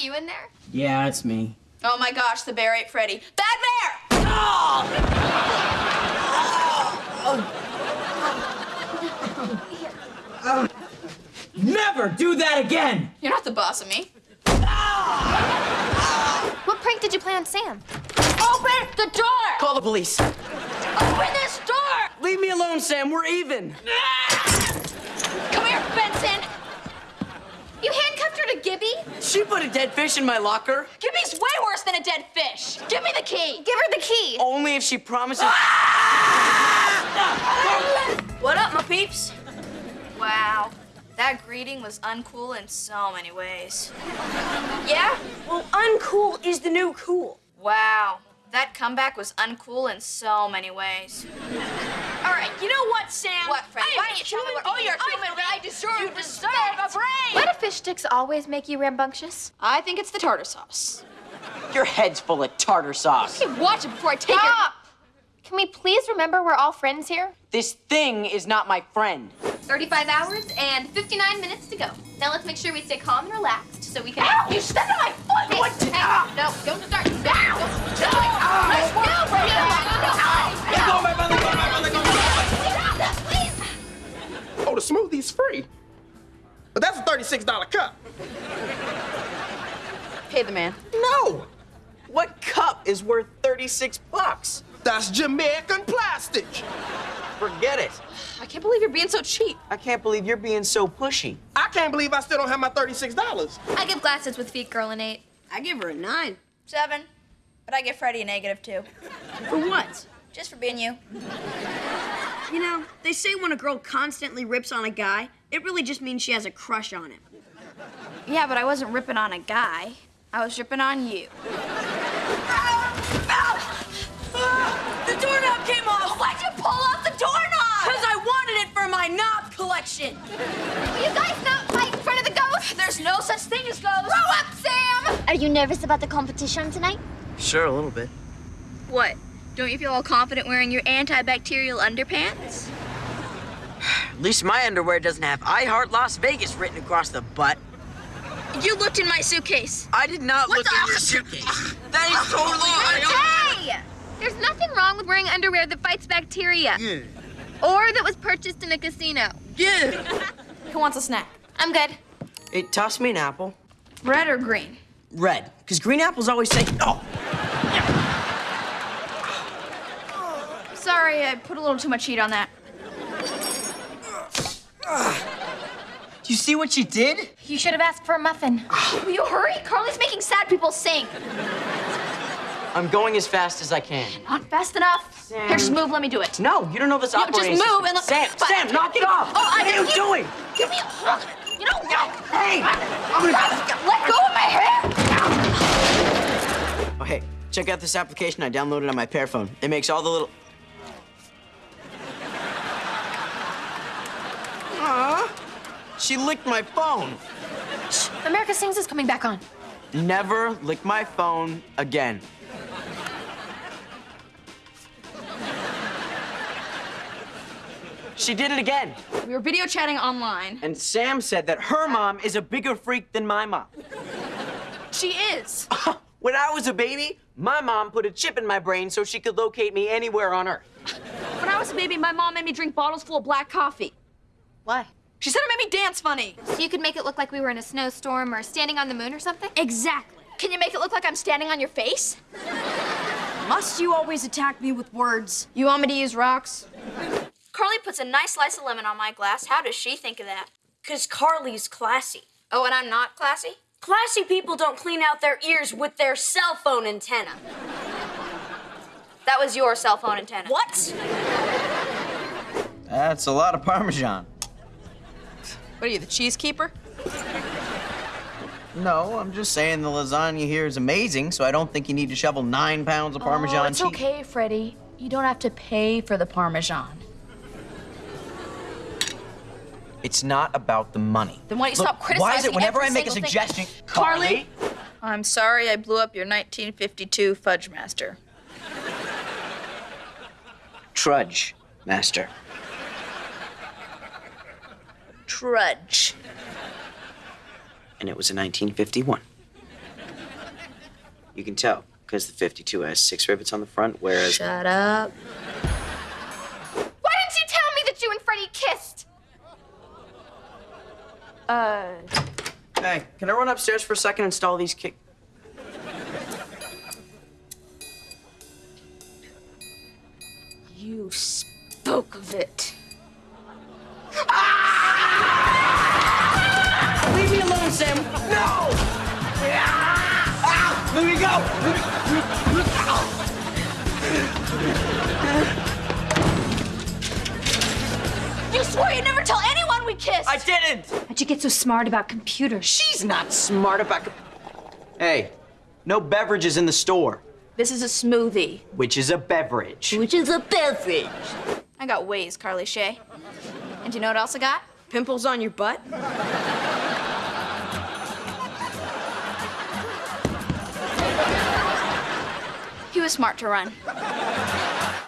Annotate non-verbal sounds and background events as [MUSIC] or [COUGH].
that you in there? Yeah, it's me. Oh my gosh, the bear ate Freddie. Bad bear! Oh. Never do that again! You're not the boss of me. What prank did you play on Sam? Open the door! Call the police. Open this door! Leave me alone, Sam. We're even. Come here, Benson! You handcuffed her to Gibby? She put a dead fish in my locker. Gibby's way worse than a dead fish. Give me the key. Give her the key. Only if she promises. Ah! What up, my peeps? Wow, that greeting was uncool in so many ways. Yeah? Well, uncool is the new cool. Wow, that comeback was uncool in so many ways. [LAUGHS] All right, you know what, Sam? What, Fred? I am Why a don't you tell me human what- oh, being. you're a I human feel I being. deserve You deserve respect. deserve a break. Why do fish sticks always make you rambunctious? I think it's the tartar sauce. Your head's full of tartar sauce. Okay, watch it before I take Stop! Can we please remember we're all friends here? This thing is not my friend. 35 hours and 59 minutes to go. Now let's make sure we stay calm and relaxed so we can. Ow! You stepped The smoothie's free. But that's a $36 cup. Pay the man. No, What cup is worth 36 bucks? that's Jamaican plastic. Forget it. I can't believe you're being so cheap. I can't believe you're being so pushy. I can't believe I still don't have my $36. I give glasses with feet, girl, and eight. I give her a nine. Seven. But I give Freddie a negative two. For what? Just for being you. You know, they say when a girl constantly rips on a guy, it really just means she has a crush on him. Yeah, but I wasn't ripping on a guy. I was ripping on you. Ah! The doorknob came off! Why'd you pull off the doorknob? Because I wanted it for my knob collection! Will you guys not fight in front of the ghost? There's no such thing as ghosts. Grow up, Sam! Are you nervous about the competition tonight? Sure, a little bit. What? Don't you feel all confident wearing your antibacterial underpants? At least my underwear doesn't have I Heart Las Vegas written across the butt. You looked in my suitcase. I did not What look the- in your suitcase. That is totally. Hey! There's nothing wrong with wearing underwear that fights bacteria. Yeah. Or that was purchased in a casino. Yeah. Who wants a snack? I'm good. Hey, toss me an apple. Red or green? Red, because green apples always say, oh, Sorry, I put a little too much heat on that. do you see what she did? You should have asked for a muffin. Ah. Will you hurry? Carly's making sad people sing. I'm going as fast as I can. Not fast enough. Sam. Here, just move. Let me do it. No, you don't know this No, just move and let- Sam, But- Sam, knock it oh, off! Oh, I what are you give- doing? Give me a hug. You know, Hey! I'm gonna... let go of my hair. Oh, hey, check out this application I downloaded on my Pear phone. It makes all the little... she licked my phone. America Sings is coming back on. Never lick my phone again. She did it again. We were video chatting online. And Sam said that her mom is a bigger freak than my mom. She is. [LAUGHS] When I was a baby, my mom put a chip in my brain so she could locate me anywhere on Earth. When I was a baby, my mom made me drink bottles full of black coffee. Why? She said it made me dance funny. So you could make it look like we were in a snowstorm or standing on the moon or something? Exactly. Can you make it look like I'm standing on your face? Must you always attack me with words? You want me to use rocks? Carly puts a nice slice of lemon on my glass. How does she think of that? Because Carly's classy. Oh, and I'm not classy? Classy people don't clean out their ears with their cell phone antenna. That was your cell phone antenna. What? That's a lot of Parmesan. What are you, the cheese keeper? No, I'm just saying the lasagna here is amazing, so I don't think you need to shovel nine pounds of Parmesan oh, it's cheese. okay, Freddie. You don't have to pay for the Parmesan. It's not about the money. Then why don't you Look, stop criticizing Why is it whenever I make a single thing- suggestion, Carly? I'm sorry I blew up your 1952 Fudge Master. Trudge, master. Trudge. And it was in 1951. You can tell because the 52 has six rivets on the front, whereas Shut up. Why didn't you tell me that you and Freddie kissed? Uh, Hey, can I run upstairs for a second and install these kick? you spoke of it. Let me go! You swore you'd never tell anyone we kissed! I didn't! How'd you get so smart about computers? She's not smart about. Hey, no beverages in the store, This is a smoothie. which is a beverage. Which is a beverage. I got ways, Carly Shay. And you know what else I got? Pimples on your butt? Smart to run.